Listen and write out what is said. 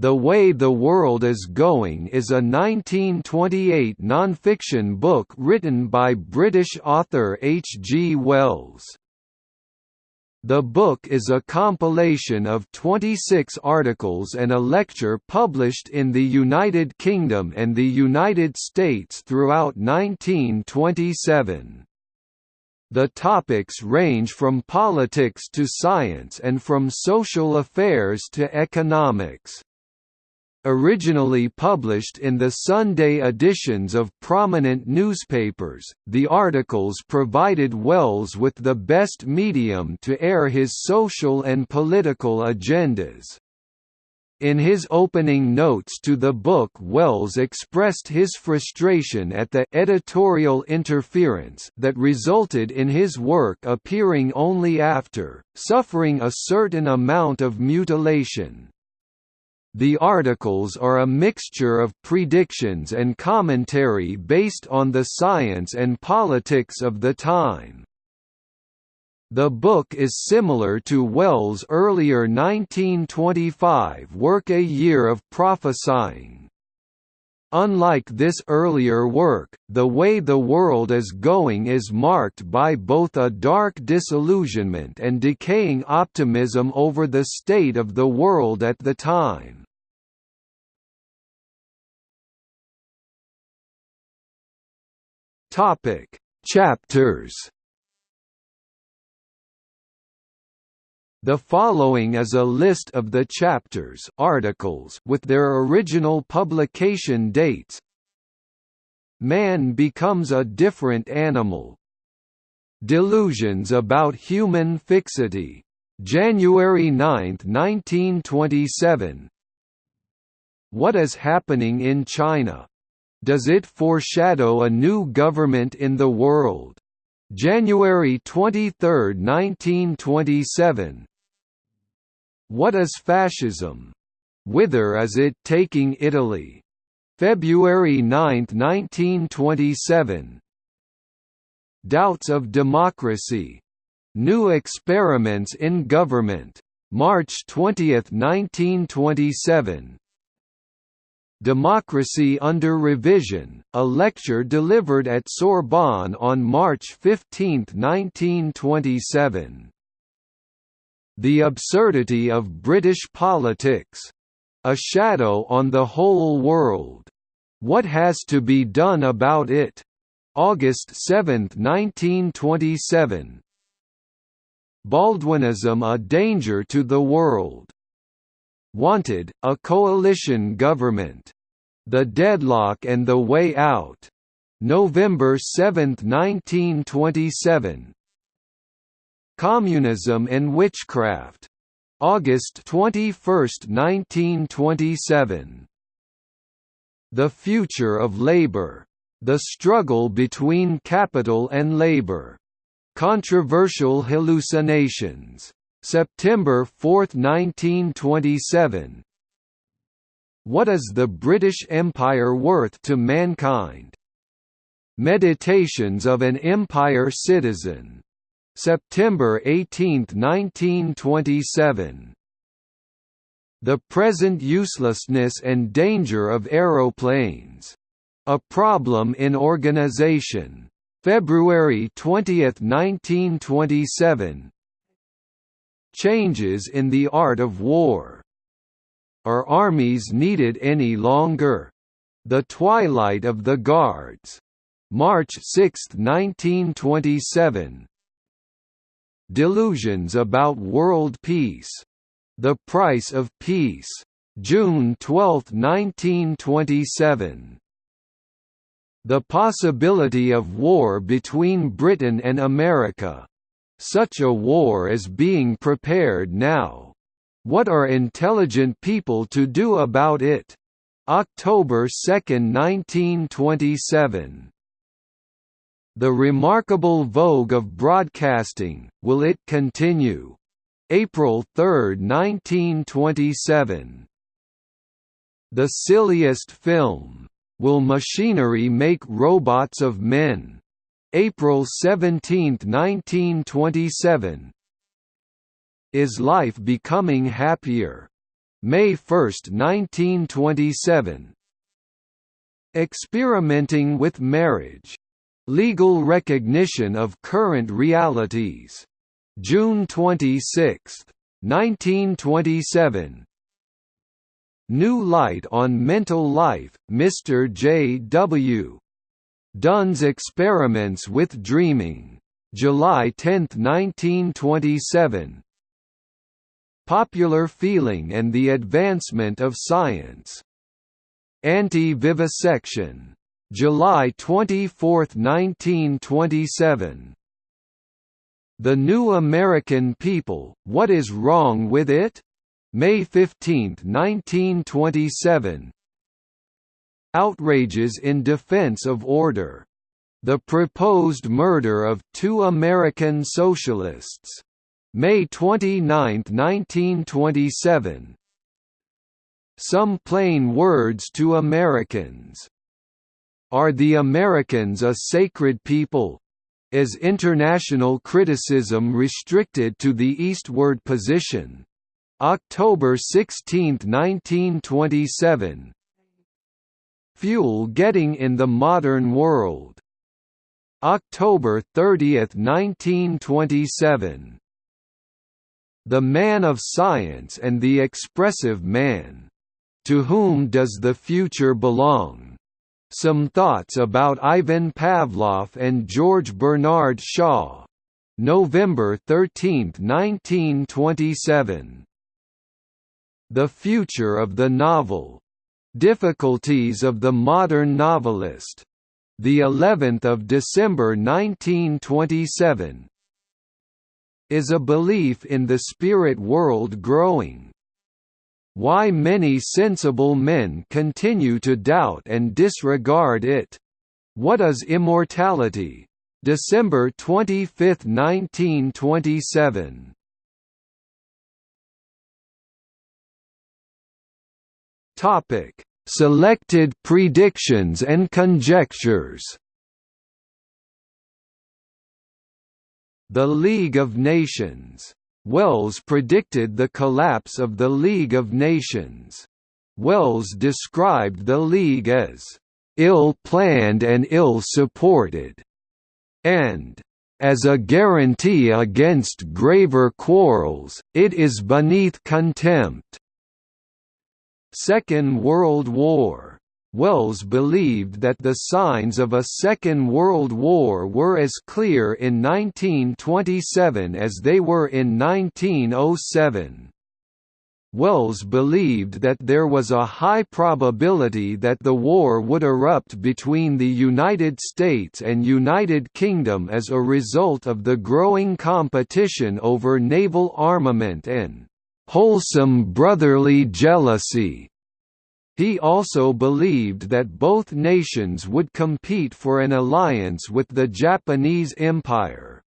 The Way the World is Going is a 1928 nonfiction book written by British author H. G. Wells. The book is a compilation of 26 articles and a lecture published in the United Kingdom and the United States throughout 1927. The topics range from politics to science and from social affairs to economics. Originally published in the Sunday editions of prominent newspapers, the articles provided Wells with the best medium to air his social and political agendas. In his opening notes to the book Wells expressed his frustration at the editorial interference that resulted in his work appearing only after, suffering a certain amount of mutilation. The articles are a mixture of predictions and commentary based on the science and politics of the time. The book is similar to Wells' earlier 1925 work A Year of Prophesying. Unlike this earlier work, the way the world is going is marked by both a dark disillusionment and decaying optimism over the state of the world at the time. Chapters. The following is a list of the chapters articles with their original publication dates. Man becomes a different animal. Delusions about human fixity. January 9, 1927. What is happening in China? Does it foreshadow a new government in the world? January 23, 1927 What is fascism? Whither is it taking Italy? February 9, 1927 Doubts of Democracy. New Experiments in Government. March 20, 1927 Democracy Under Revision, a lecture delivered at Sorbonne on March 15, 1927. The Absurdity of British Politics. A Shadow on the Whole World. What Has to Be Done About It? August 7, 1927. Baldwinism a Danger to the World. Wanted, a coalition government. The Deadlock and the Way Out. November 7, 1927. Communism and Witchcraft. August 21, 1927. The Future of Labor. The Struggle Between Capital and Labor. Controversial Hallucinations. September 4, 1927 What is the British Empire worth to mankind? Meditations of an Empire Citizen. September 18, 1927 The Present Uselessness and Danger of Aeroplanes. A Problem in Organization. February 20, 1927 Changes in the art of war. Are armies needed any longer? The Twilight of the Guards. March 6, 1927. Delusions about world peace. The Price of Peace. June 12, 1927. The possibility of war between Britain and America. Such a war is being prepared now. What are intelligent people to do about it? October 2, 1927. The remarkable vogue of broadcasting, will it continue? April 3, 1927. The silliest film. Will machinery make robots of men? April 17, 1927 Is life becoming happier? May 1, 1927 Experimenting with Marriage. Legal Recognition of Current Realities. June 26, 1927 New Light on Mental Life, Mr. J. W. Dunne's Experiments with Dreaming. July 10, 1927 Popular Feeling and the Advancement of Science. Anti-Vivisection. July 24, 1927 The New American People, What is Wrong with It? May 15, 1927 Outrages in Defense of Order. The Proposed Murder of Two American Socialists. May 29, 1927 Some Plain Words to Americans. Are the Americans a sacred people? Is international criticism restricted to the eastward position? October 16, 1927 Fuel getting in the modern world. October 30, 1927. The Man of Science and the Expressive Man. To whom does the future belong? Some thoughts about Ivan Pavlov and George Bernard Shaw. November 13, 1927. The Future of the Novel Difficulties of the Modern Novelist. The 11th of December 1927. Is a belief in the spirit world growing? Why many sensible men continue to doubt and disregard it. What is immortality? December 25, 1927. Topic: Selected predictions and conjectures. The League of Nations. Wells predicted the collapse of the League of Nations. Wells described the League as ill-planned and ill-supported, and as a guarantee against graver quarrels, it is beneath contempt. Second World War Wells believed that the signs of a Second World War were as clear in 1927 as they were in 1907. Wells believed that there was a high probability that the war would erupt between the United States and United Kingdom as a result of the growing competition over naval armament and wholesome brotherly jealousy. He also believed that both nations would compete for an alliance with the Japanese Empire.